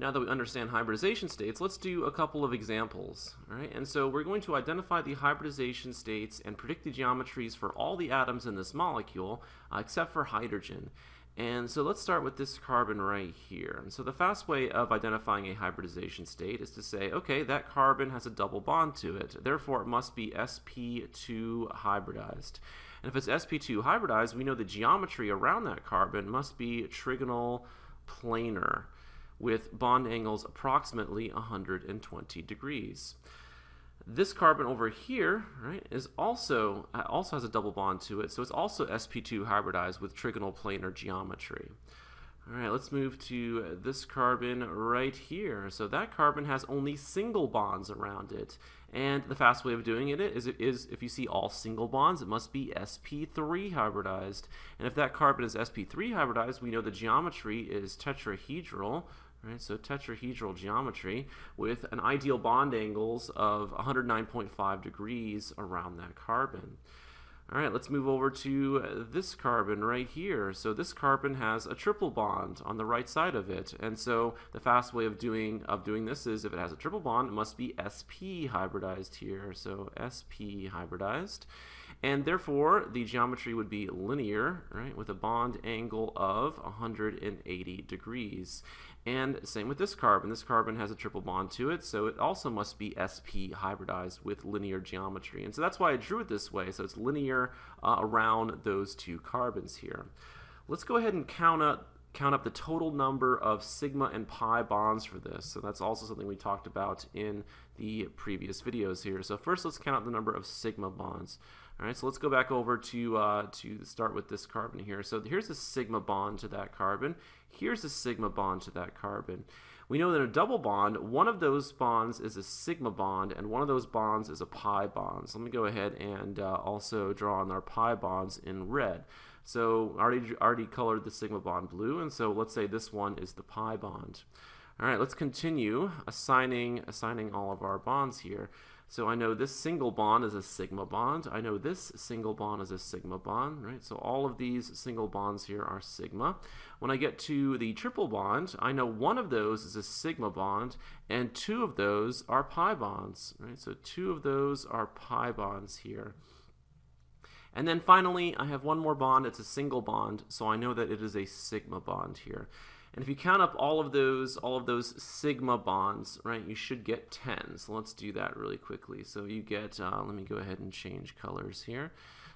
Now that we understand hybridization states, let's do a couple of examples. All right? And so we're going to identify the hybridization states and predict the geometries for all the atoms in this molecule, uh, except for hydrogen. And so let's start with this carbon right here. And so the fast way of identifying a hybridization state is to say, okay, that carbon has a double bond to it. Therefore, it must be sp2 hybridized. And if it's sp2 hybridized, we know the geometry around that carbon must be trigonal planar with bond angles approximately 120 degrees. This carbon over here, right, is also uh, also has a double bond to it, so it's also sp2 hybridized with trigonal planar geometry. All right, let's move to this carbon right here. So that carbon has only single bonds around it. And the fast way of doing it is, is if you see all single bonds, it must be sp3 hybridized. And if that carbon is sp3 hybridized, we know the geometry is tetrahedral, Right, so tetrahedral geometry with an ideal bond angles of 109.5 degrees around that carbon. All right, let's move over to this carbon right here. So this carbon has a triple bond on the right side of it. And so the fast way of doing of doing this is if it has a triple bond, it must be sp hybridized here. So sp hybridized. And therefore, the geometry would be linear, right, with a bond angle of 180 degrees. And same with this carbon. This carbon has a triple bond to it, so it also must be sp hybridized with linear geometry. And so that's why I drew it this way, so it's linear uh, around those two carbons here. Let's go ahead and count up count up the total number of sigma and pi bonds for this. So that's also something we talked about in the previous videos here. So first let's count the number of sigma bonds. All right, so let's go back over to, uh, to start with this carbon here. So here's a sigma bond to that carbon. Here's a sigma bond to that carbon. We know that a double bond, one of those bonds is a sigma bond, and one of those bonds is a pi bond. So let me go ahead and uh, also draw on our pi bonds in red. So already, already colored the sigma bond blue, and so let's say this one is the pi bond. All right, let's continue assigning, assigning all of our bonds here. So I know this single bond is a sigma bond. I know this single bond is a sigma bond, right? So all of these single bonds here are sigma. When I get to the triple bond, I know one of those is a sigma bond and two of those are pi bonds, right? So two of those are pi bonds here. And then finally, I have one more bond. It's a single bond, so I know that it is a sigma bond here. And if you count up all of those, all of those sigma bonds, right, you should get 10. So let's do that really quickly. So you get, uh, let me go ahead and change colors here.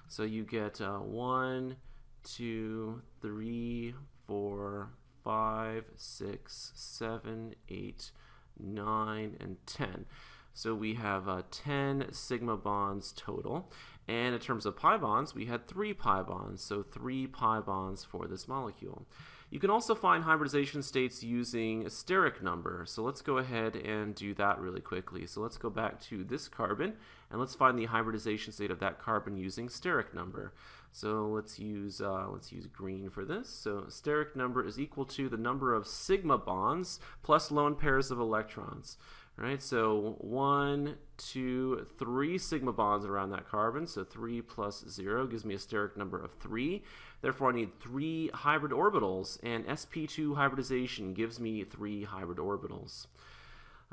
So you get uh, 1, 2, 3, 4, 5, 6, 7, 8, 9, and 10. So we have uh, 10 sigma bonds total. And in terms of pi bonds, we had 3 pi bonds, so 3 pi bonds for this molecule. You can also find hybridization states using a steric number. So let's go ahead and do that really quickly. So let's go back to this carbon and let's find the hybridization state of that carbon using steric number. So let's use uh, let's use green for this. So steric number is equal to the number of sigma bonds plus lone pairs of electrons. Right, so one, two, three sigma bonds around that carbon. So three plus zero gives me a steric number of three. Therefore, I need three hybrid orbitals, and sp2 hybridization gives me three hybrid orbitals.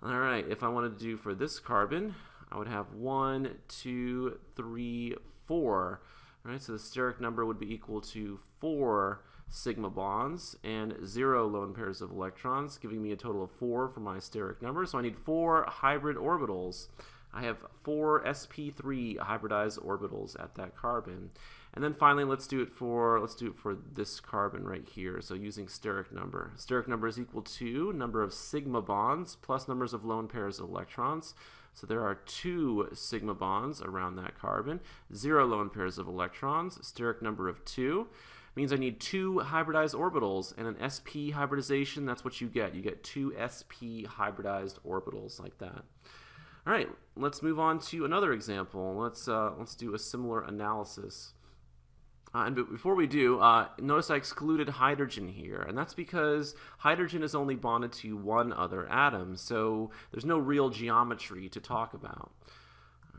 All right, if I wanted to do for this carbon, I would have one, two, three, four. All right, so the steric number would be equal to four sigma bonds and zero lone pairs of electrons, giving me a total of four for my steric number. So I need four hybrid orbitals. I have four sp3 hybridized orbitals at that carbon. And then finally, let's do it for let's do it for this carbon right here. So using steric number. Steric number is equal to number of sigma bonds plus numbers of lone pairs of electrons. So there are two sigma bonds around that carbon, zero lone pairs of electrons, steric number of two means I need two hybridized orbitals and an sp hybridization, that's what you get. You get two sp hybridized orbitals like that. All right, let's move on to another example. Let's, uh, let's do a similar analysis. Uh, and before we do, uh, notice I excluded hydrogen here, and that's because hydrogen is only bonded to one other atom, so there's no real geometry to talk about.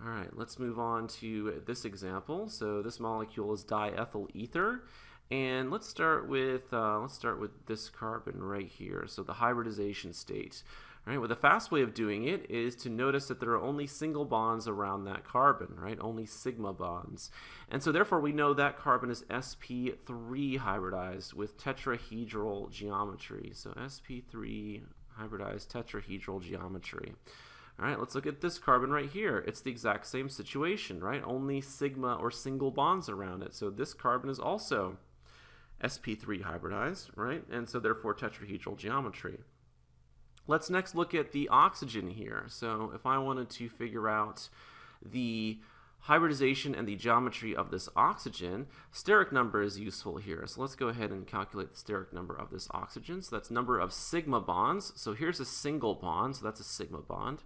All right, let's move on to this example. So this molecule is diethyl ether, And let's start with uh, let's start with this carbon right here. So the hybridization state. All right, well, the fast way of doing it is to notice that there are only single bonds around that carbon, right? Only sigma bonds. And so therefore we know that carbon is sp3 hybridized with tetrahedral geometry. So sp3 hybridized tetrahedral geometry. All right, let's look at this carbon right here. It's the exact same situation, right? Only sigma or single bonds around it. So this carbon is also sp3 hybridized, right? And so therefore tetrahedral geometry. Let's next look at the oxygen here. So if I wanted to figure out the hybridization and the geometry of this oxygen, steric number is useful here. So let's go ahead and calculate the steric number of this oxygen. So that's number of sigma bonds. So here's a single bond, so that's a sigma bond.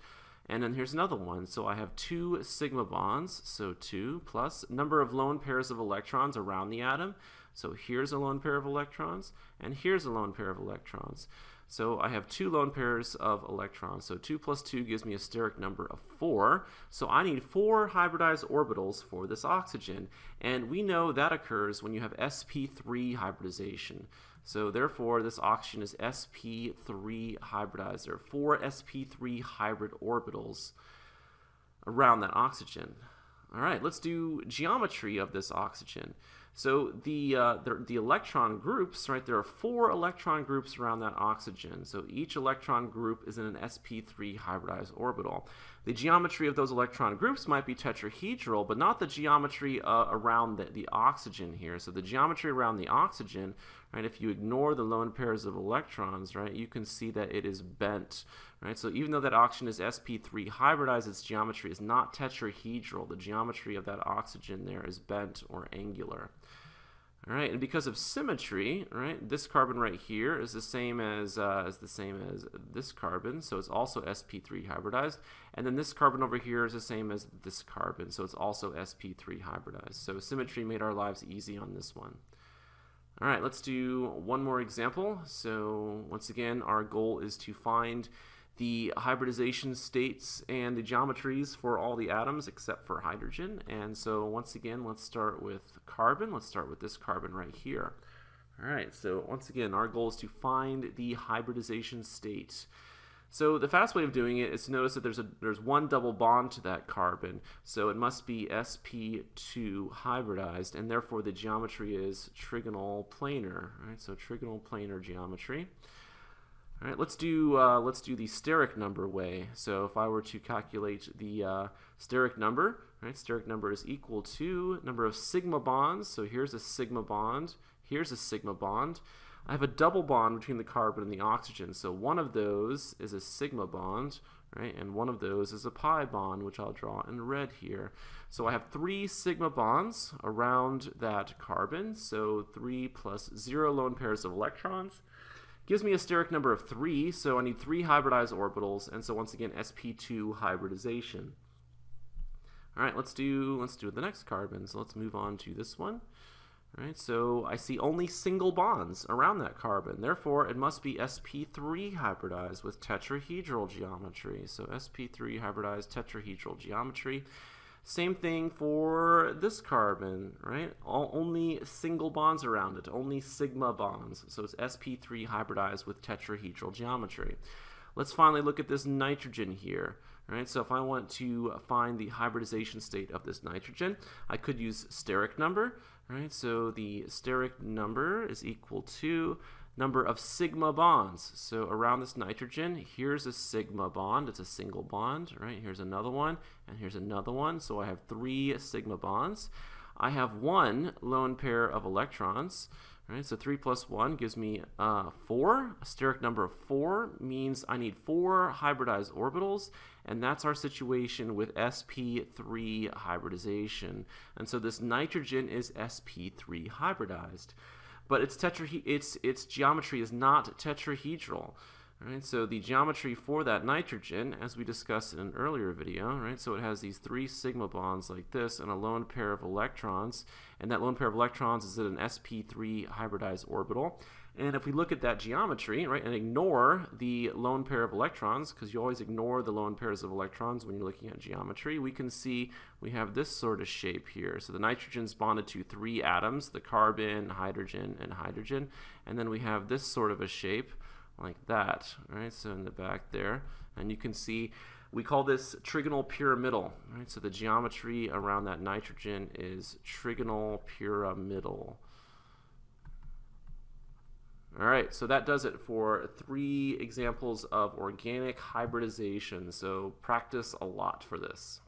And then here's another one. So I have two sigma bonds, so 2 plus number of lone pairs of electrons around the atom. So here's a lone pair of electrons, and here's a lone pair of electrons. So I have two lone pairs of electrons. So 2 plus 2 gives me a steric number of 4. So I need four hybridized orbitals for this oxygen. And we know that occurs when you have sp3 hybridization. So therefore, this oxygen is sp3 hybridized. There are four sp3 hybrid orbitals around that oxygen. All right, let's do geometry of this oxygen. So the, uh, the, the, electron groups, right, there are four electron groups around that oxygen. So each electron group is in an sp3 hybridized orbital. The geometry of those electron groups might be tetrahedral, but not the geometry uh, around the, the oxygen here. So the geometry around the oxygen, right, if you ignore the lone pairs of electrons, right, you can see that it is bent, right? So even though that oxygen is sp3 hybridized, its geometry is not tetrahedral. The geometry of that oxygen there is bent or angular. All right, and because of symmetry, right, this carbon right here is the same as uh, is the same as this carbon, so it's also sp3 hybridized, and then this carbon over here is the same as this carbon, so it's also sp3 hybridized. So symmetry made our lives easy on this one. All right, let's do one more example. So once again, our goal is to find the hybridization states and the geometries for all the atoms except for hydrogen. And so once again, let's start with carbon. Let's start with this carbon right here. All right, so once again, our goal is to find the hybridization state. So the fast way of doing it is to notice that there's a there's one double bond to that carbon, so it must be sp2 hybridized, and therefore the geometry is trigonal planar. Right, so trigonal planar geometry. All right, let's do uh, let's do the steric number way. So if I were to calculate the uh, steric number, right, steric number is equal to number of sigma bonds. So here's a sigma bond, here's a sigma bond. I have a double bond between the carbon and the oxygen. So one of those is a sigma bond, right, and one of those is a pi bond, which I'll draw in red here. So I have three sigma bonds around that carbon. So three plus zero lone pairs of electrons Gives me a steric number of 3, so I need 3 hybridized orbitals, and so once again, sp2 hybridization. All right, let's do let's do the next carbon. So let's move on to this one. Right, so I see only single bonds around that carbon. Therefore, it must be sp3 hybridized with tetrahedral geometry. So sp3 hybridized tetrahedral geometry. Same thing for this carbon, right? All, only single bonds around it, only sigma bonds. So it's sp3 hybridized with tetrahedral geometry. Let's finally look at this nitrogen here. Right, so if I want to find the hybridization state of this nitrogen, I could use steric number. Right, so the steric number is equal to number of sigma bonds. So around this nitrogen, here's a sigma bond. It's a single bond, right? Here's another one, and here's another one. So I have three sigma bonds. I have one lone pair of electrons, right? So 3 plus 1 gives me uh, 4. A steric number of 4 means I need 4 hybridized orbitals, and that's our situation with sp3 hybridization. And so this nitrogen is sp3 hybridized but its tetra its its geometry is not tetrahedral. So the geometry for that nitrogen, as we discussed in an earlier video, right, so it has these three sigma bonds like this and a lone pair of electrons, and that lone pair of electrons is at an sp3 hybridized orbital. And if we look at that geometry, right, and ignore the lone pair of electrons, because you always ignore the lone pairs of electrons when you're looking at geometry, we can see we have this sort of shape here. So the nitrogen's bonded to three atoms, the carbon, hydrogen, and hydrogen. And then we have this sort of a shape like that, right? So in the back there. And you can see we call this trigonal pyramidal, right? So the geometry around that nitrogen is trigonal pyramidal. All right, so that does it for three examples of organic hybridization. So practice a lot for this.